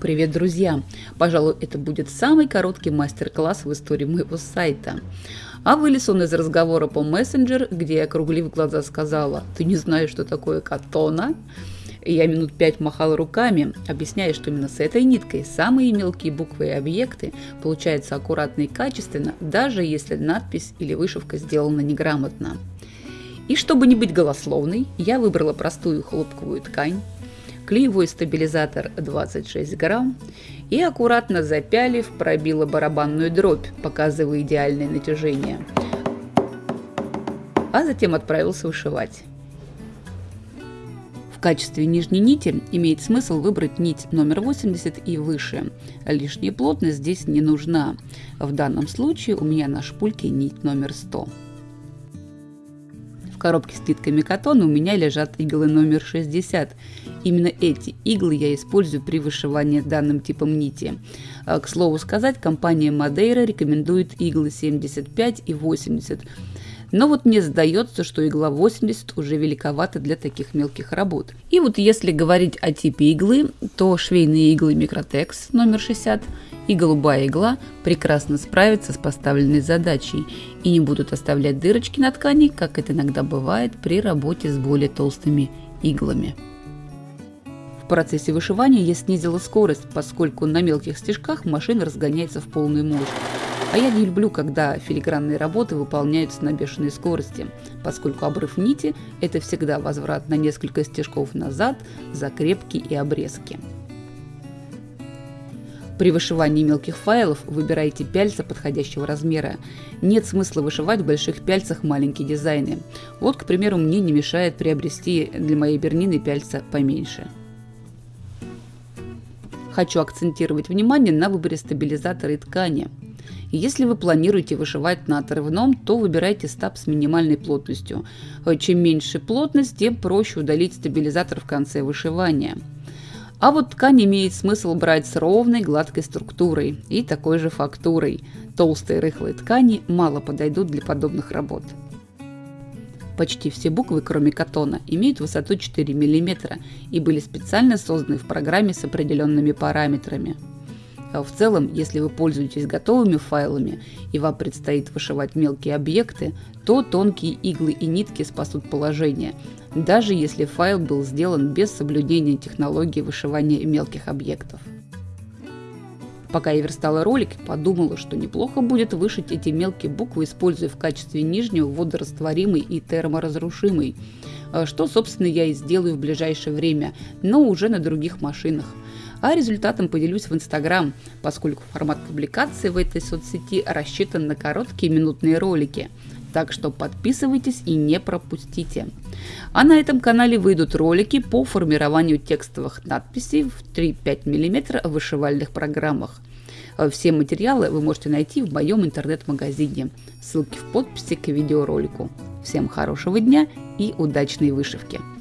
Привет, друзья! Пожалуй, это будет самый короткий мастер-класс в истории моего сайта. А вылез он из разговора по мессенджер, где я, округлив глаза, сказала, «Ты не знаешь, что такое катона?» И я минут пять махала руками, объясняя, что именно с этой ниткой самые мелкие буквы и объекты получаются аккуратно и качественно, даже если надпись или вышивка сделана неграмотно. И чтобы не быть голословной, я выбрала простую хлопковую ткань, клеевой стабилизатор 26 грамм и аккуратно запялив пробила барабанную дробь, показывая идеальное натяжение. А затем отправился вышивать. В качестве нижней нити имеет смысл выбрать нить номер 80 и выше. Лишняя плотность здесь не нужна. В данном случае у меня на шпульке нить номер 100. В коробке с нитками катона у меня лежат иглы номер 60. Именно эти иглы я использую при вышивании данным типом нити. А, к слову сказать, компания Madeira рекомендует иглы 75 и 80. Но вот мне сдается, что игла 80 уже великовата для таких мелких работ. И вот если говорить о типе иглы, то швейные иглы Microtex номер 60 и голубая игла прекрасно справятся с поставленной задачей и не будут оставлять дырочки на ткани, как это иногда бывает при работе с более толстыми иглами. В процессе вышивания я снизила скорость, поскольку на мелких стежках машина разгоняется в полную мощь. А я не люблю, когда филигранные работы выполняются на бешеной скорости, поскольку обрыв нити – это всегда возврат на несколько стежков назад, закрепки и обрезки. При вышивании мелких файлов выбирайте пяльца подходящего размера. Нет смысла вышивать в больших пяльцах маленькие дизайны. Вот, к примеру, мне не мешает приобрести для моей бернины пяльца поменьше. Хочу акцентировать внимание на выборе стабилизатора и ткани. Если вы планируете вышивать на отрывном, то выбирайте стаб с минимальной плотностью. Чем меньше плотность, тем проще удалить стабилизатор в конце вышивания. А вот ткань имеет смысл брать с ровной гладкой структурой и такой же фактурой. Толстые рыхлые ткани мало подойдут для подобных работ. Почти все буквы, кроме катона, имеют высоту 4 мм и были специально созданы в программе с определенными параметрами. А в целом, если вы пользуетесь готовыми файлами и вам предстоит вышивать мелкие объекты, то тонкие иглы и нитки спасут положение, даже если файл был сделан без соблюдения технологии вышивания мелких объектов. Пока я верстала ролик, подумала, что неплохо будет вышить эти мелкие буквы, используя в качестве нижнего водорастворимый и терморазрушимый, а что, собственно, я и сделаю в ближайшее время, но уже на других машинах – а результатом поделюсь в Инстаграм, поскольку формат публикации в этой соцсети рассчитан на короткие минутные ролики. Так что подписывайтесь и не пропустите. А на этом канале выйдут ролики по формированию текстовых надписей в 3-5 мм вышивальных программах. Все материалы вы можете найти в моем интернет-магазине. Ссылки в подписи к видеоролику. Всем хорошего дня и удачной вышивки!